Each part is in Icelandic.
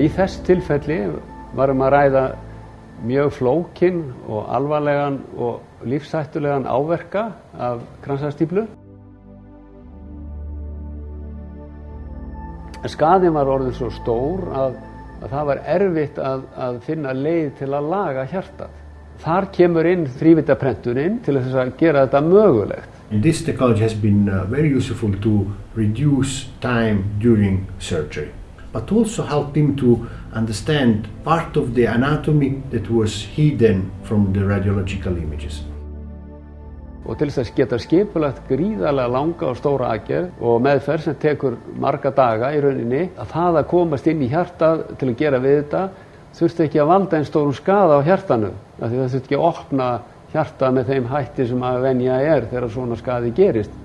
Í þess tilfelli varum að ræða mjög flókin og alvarlegan og lífsættulegan áverka af kransastýplu. Skaðin var orðin svo stór að, að það var erfitt að, að finna leið til að laga hjartað. Þar kemur inn þrývitaprentunin til þess að gera þetta mögulegt. This technology has been uh, very useful to reduce time during surgery, but also help him to understand part of the anatomy that was hidden from the radiological images. Og til þess geta skipulagt gríðarlega langa og stóra aðgerð og meðferð sem tekur marga daga í rauninni, að það að komast inn í hjartað til að gera við þetta þurfti ekki að valda einn stórum skada á hjartanu. Það þurfti ekki að opna hjartað með þeim hætti sem að venja er þegar svona skadi gerist.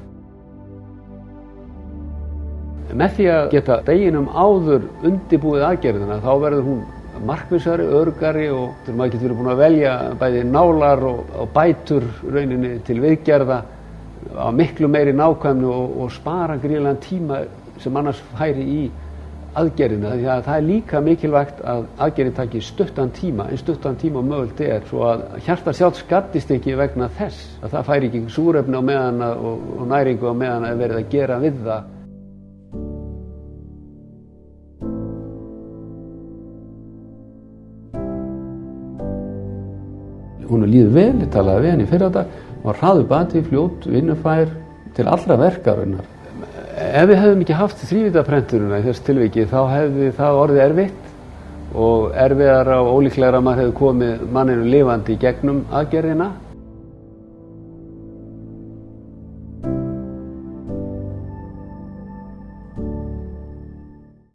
Með því að geta deginum áður undibúið aðgerðina þá verður hún markvissari, örgari og þegar maður getur verið búin að velja bæði nálar og, og bætur rauninni til viðgerða á miklu meiri nákvæmni og, og spara gríðilegan tíma sem annars færi í aðgerðina. Því að það er líka mikilvægt að aðgerðin taki stuttan tíma en stuttan tíma mögult er svo að hjarta sjálf skattist ekki vegna þess að það færi ekki súrefni á meðan og, og næringu á meðan að verið að gera við það hún er líður vel, ég talaði við henni fyrir þetta var hraðu bati, fljótt, vinnufær til allra verkarinnar. Ef við hefðum ekki haft þrývitaprenturuna í þess tilviki þá hefði það orðið erfitt og erfiðar og ólíklegra að maður hefði komið manninu lifandi í gegnum aðgerðina